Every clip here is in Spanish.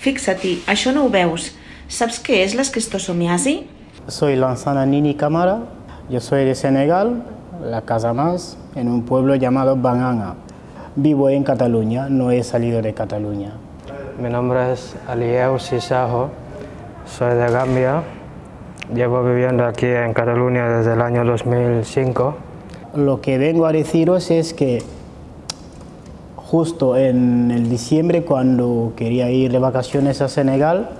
Fixa-t'hi, això no ho veus. Saps què és l'esquistosomiasi? Soy Lanzana Nini Camara, yo soy de Senegal, la Casa Más, en un pueblo llamado Banana. Vivo en Cataluña, no he salido de Cataluña. Mi nombre es Alieu Sisajo, soy de Gambia, llevo viviendo aquí en Cataluña desde el año 2005. Lo que vengo a deciros es que justo en el diciembre, cuando quería ir de vacaciones a Senegal,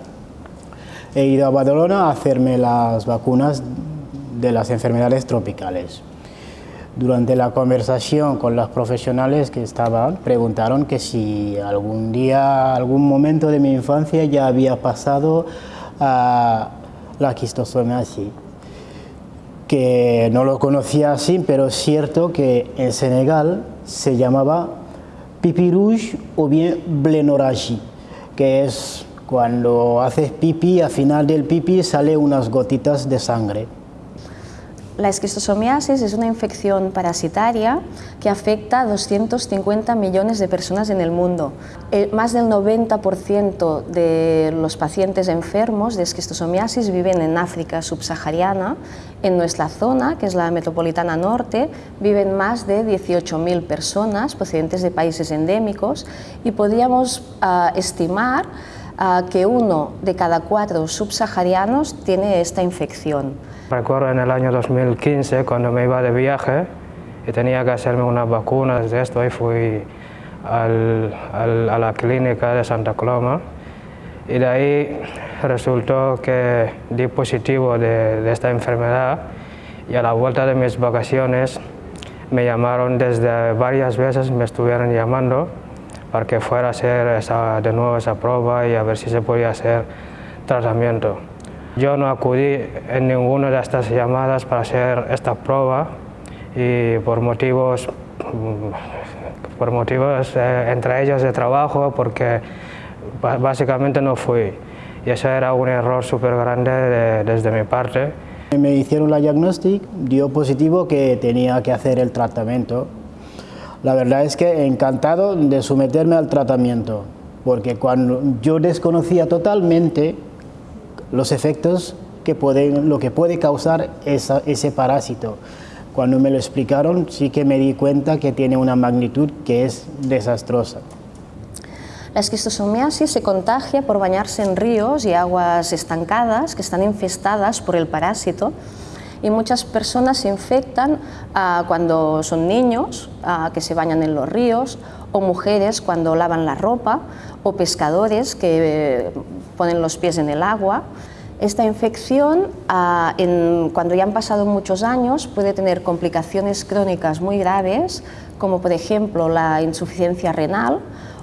he ido a Badalona a hacerme las vacunas de las enfermedades tropicales. Durante la conversación con los profesionales que estaban, preguntaron que si algún día, algún momento de mi infancia ya había pasado a la quistosomiasis, que no lo conocía así, pero es cierto que en Senegal se llamaba pipi rouge o bien blenorragie, que es cuando haces pipí, al final del pipí sale unas gotitas de sangre. La esquistosomiasis es una infección parasitaria que afecta a 250 millones de personas en el mundo. más del 90% de los pacientes enfermos de esquistosomiasis viven en África subsahariana. En nuestra zona, que es la metropolitana norte, viven más de 18.000 personas procedentes de países endémicos y podríamos ah, estimar que uno de cada cuatro subsaharianos tiene esta infección. Recuerdo en el año 2015 cuando me iba de viaje y tenía que hacerme unas vacunas de esto y fui al, a la clínica de Santa Coloma y de ahí resultó que di positivo de, de, esta enfermedad y a la vuelta de mis vacaciones me llamaron desde varias veces, me estuvieron llamando para que fuera a hacer esa, de nuevo esa prueba y a ver si se podía hacer tratamiento. Yo no acudí en ninguna de estas llamadas para hacer esta prueba y por motivos, por motivos eh, entre ellos de trabajo, porque básicamente no fui. Y eso era un error súper grande desde mi parte. Me hicieron la diagnóstico, dio positivo que tenía que hacer el tratamiento. La verdad es que encantado de someterme al tratamiento, porque cuando yo desconocía totalmente los efectos que pueden, lo que puede causar ese parásito. Cuando me lo explicaron sí que me di cuenta que tiene una magnitud que es desastrosa. La esquistosomiasis se contagia por bañarse en ríos y aguas estancadas que están infestadas por el parásito y muchas personas se infectan ah, cuando son niños, ah, que se bañan en los ríos, o mujeres cuando lavan la ropa, o pescadores que eh, ponen los pies en el agua. Esta infección, ah, cuando ya han pasado muchos años, puede tener complicaciones crónicas muy graves, como por ejemplo la insuficiencia renal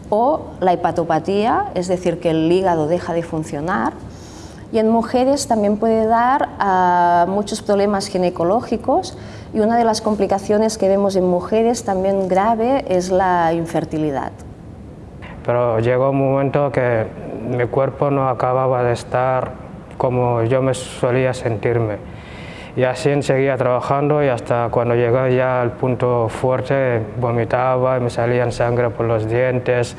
o la hepatopatía, es decir, que el hígado deja de funcionar, y en mujeres también puede dar a muchos problemas ginecológicos y una de las complicaciones que vemos en mujeres también grave es la infertilidad. Pero llegó un momento que mi cuerpo no acababa de estar como yo me solía sentirme. Y así seguía trabajando y hasta cuando llegó ya al punto fuerte vomitaba me salían sangre por los dientes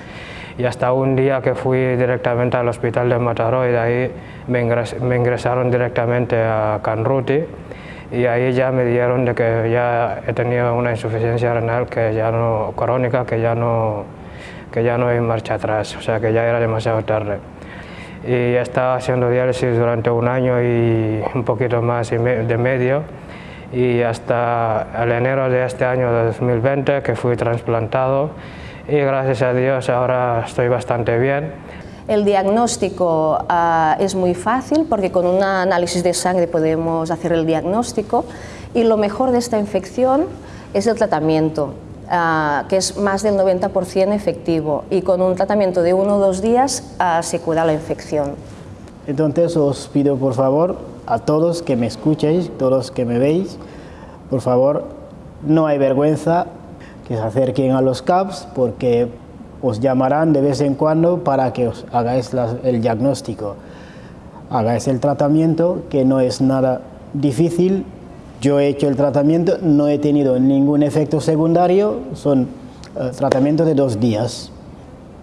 y hasta un día que fui directamente al hospital de Mataró y de ahí me, ingresaron directamente a Canruti y ahí ya me dieron de que ya he tenido una insuficiencia renal que ya no, crónica que ya no, que ya no hay marcha atrás, o sea que ya era demasiado tarde. Y he estado haciendo diálisis durante un año y un poquito más de medio y hasta el enero de este año de 2020 que fui trasplantado y gracias a Dios ahora estoy bastante bien. El diagnóstico uh, es muy fácil porque con un análisis de sangre podemos hacer el diagnóstico y lo mejor de esta infección es el tratamiento, uh, que es más del 90% efectivo y con un tratamiento de uno o dos días uh, se cura la infección. Entonces os pido por favor a todos que me escuchéis, todos que me veis, por favor, no hay vergüenza, que se acerquen a los CAPS porque os llamarán de vez en cuando para que os hagáis el diagnóstico, hagáis el tratamiento, que no es nada difícil. Yo he hecho el tratamiento, no he tenido ningún efecto secundario, son eh, tratamientos de dos días.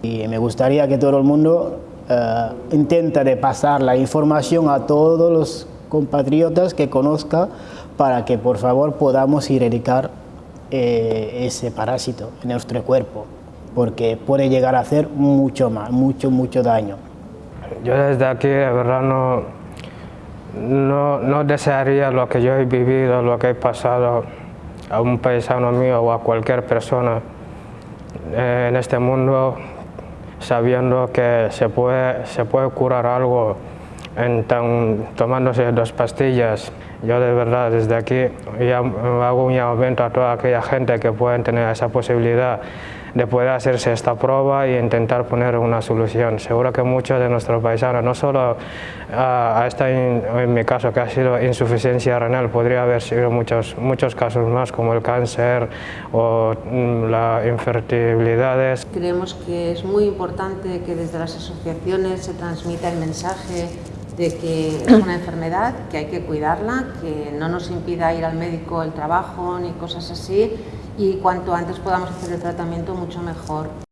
Y me gustaría que todo el mundo eh, intenta de pasar la información a todos los compatriotas que conozca para que por favor podamos erradicar eh, ese parásito en nuestro cuerpo, porque puede llegar a hacer mucho más, mucho, mucho daño. Yo desde aquí, de verdad, no, no, desearía lo que yo he vivido, lo que he pasado a un paisano mío o a cualquier persona eh, en este mundo sabiendo que se puede, se puede curar algo en tan, tomándose dos pastillas. Yo de verdad desde aquí hago un llamamiento a toda aquella gente que pueda tener esa posibilidad de poder hacerse esta prueba y intentar poner una solución. Seguro que muchos de nuestros paisanos, no solo a, esta, en mi caso que ha sido insuficiencia renal, podría haber sido muchos, muchos casos más como el cáncer o mm, las infertilidades. Creemos que es muy importante que desde las asociaciones se transmita el mensaje de que es una enfermedad, que hay que cuidarla, que no nos impida ir al médico el trabajo ni cosas así y cuanto antes podamos hacer el tratamiento mucho mejor.